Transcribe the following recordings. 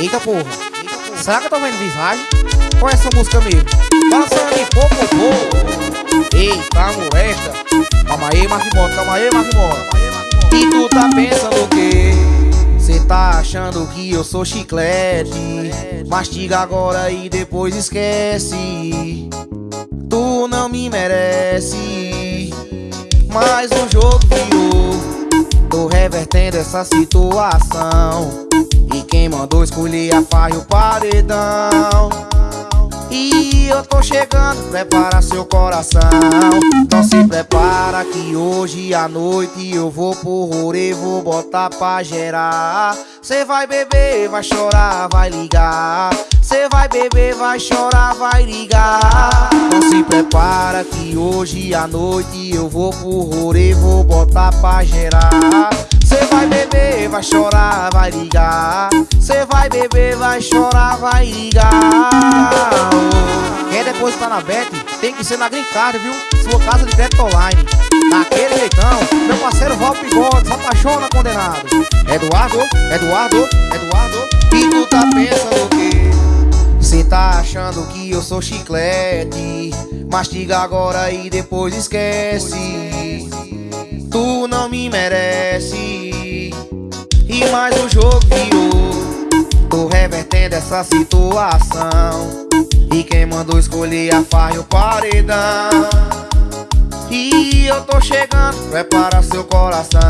Eita porra. Será que eu tô vendo visagem? Qual é essa música mesmo? Passando em popô, Eita, molesta. Calma aí, Marquimota, calma aí, Marquimota. E tu tá pensando o quê? Cê tá achando que eu sou chiclete Mastiga agora e depois esquece Tu não me merece Mas o jogo virou revertendo essa situação. E quem mandou escolher a farra e o paredão? E eu tô chegando, prepara seu coração. Então se prepara que hoje à noite eu vou pro rolê Vou botar pra gerar. Cê vai beber, vai chorar, vai ligar. Cê vai beber, vai chorar, vai ligar. Então se prepara que hoje à noite eu vou pro rolê Vou botar pra gerar vai beber, vai chorar, vai ligar Cê vai beber, vai chorar, vai ligar Quer depositar na Bet? Tem que ser na Green Card, viu? Sua casa de crédito online Daquele jeitão, meu parceiro Val Bigode Se apaixona condenado Eduardo, Eduardo, Eduardo E tu tá pensando o quê? Cê tá achando que eu sou chiclete Mastiga agora e depois esquece Tu não me merece Mais um jogo virou. Tô revertendo essa situação. E quem mandou escolher a farra e o paredão? E eu tô chegando, prepara seu coração.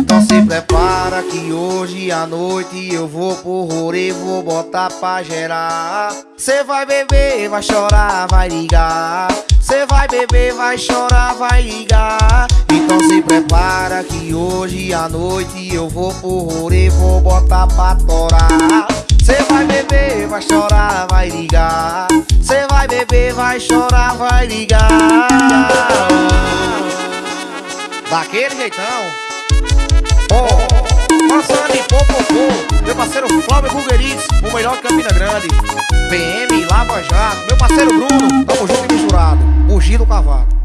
Então se prepara que hoje à noite eu vou pro rolê Vou botar pra gerar. Cê vai beber, vai chorar, vai ligar. Cê vai beber, vai chorar, vai ligar Então se prepara que hoje à noite eu vou pro rolê Vou botar pra torar. Cê vai beber, vai chorar, vai ligar. Cê vai beber, vai chorar, vai ligar. Daquele jeitão. Oh, passando em popopô Meu parceiro Flávio Bulgueritz O melhor de Campina Grande. PM, Lava Jato Meu parceiro Bruno Tamo junto e misturado. Bugir do cavalo